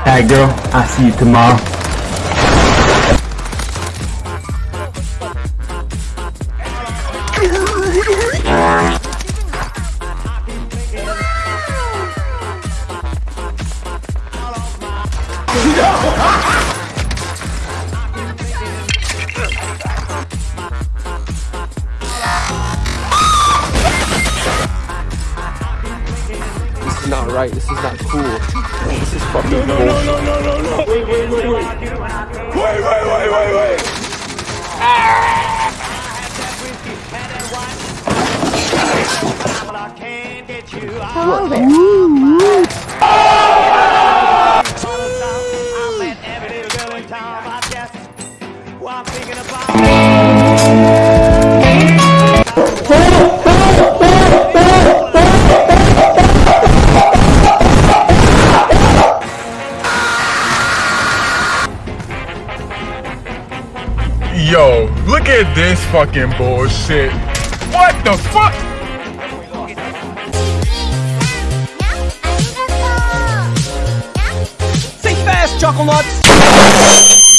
Alright girl, I'll see you tomorrow. This is not right. This is not cool. This is fucking bullshit. No, no, no, no. Wait, wait, wait, wait. Wait, wait, wait, wait, wait. Yo, look at this fucking bullshit. What the fuck? Think fast, Chuckle Nuts!